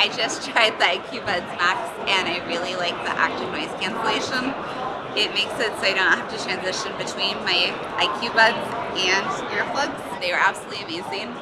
I just tried the IQ Buds Max and I really like the active noise cancellation. It makes it so I don't have to transition between my IQ Buds and earplugs. They were absolutely amazing.